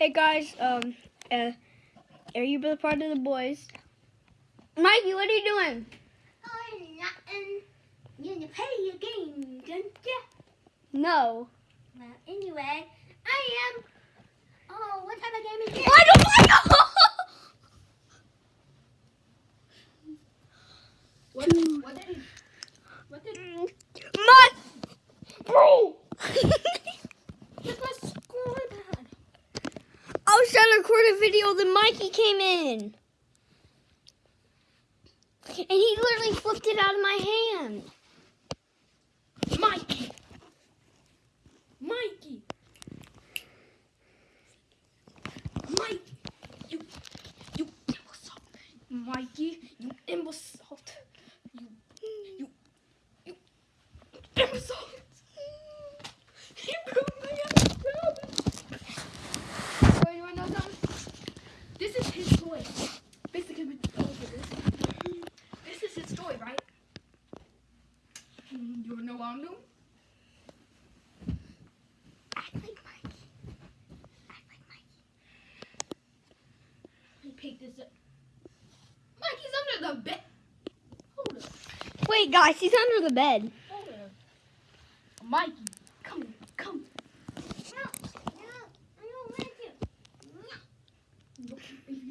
Hey guys, um, uh, are you a part of the boys? Mikey, what are you doing? Oh, nothing. You need to play your game, don't ya? No. Well, anyway, I am. Oh, what type of game is this? I don't know. What, what did he, what did My bro. Where's my scoreboard? I was trying to record a video, then Mikey came in. And he literally flipped it out of my hand. Mikey. Mikey. Mikey. You, you imbecile. Mikey, you imbecile. You, you, you imbecile. He broke my ass. Oh, you wanna know something? This is his toy. Basically, with look at this. This is his toy, right? Mm, You wanna know what I'm doing? Act like Mikey. Act like Mikey. He picked this up. Mikey's under the bed. Hold up. Wait, guys, he's under the bed. Hold up. Mikey, come. Come. No, no, I don't want to. No, If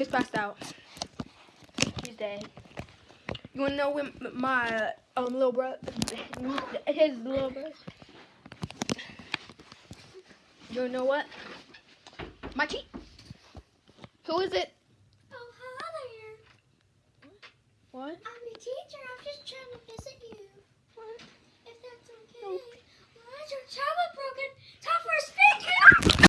He's passed out. He's dead. You wanna know when my um little brother, his little brother. You wanna know what? Mikey. Who is it? Oh, hi there. What? I'm the teacher. I'm just trying to visit you.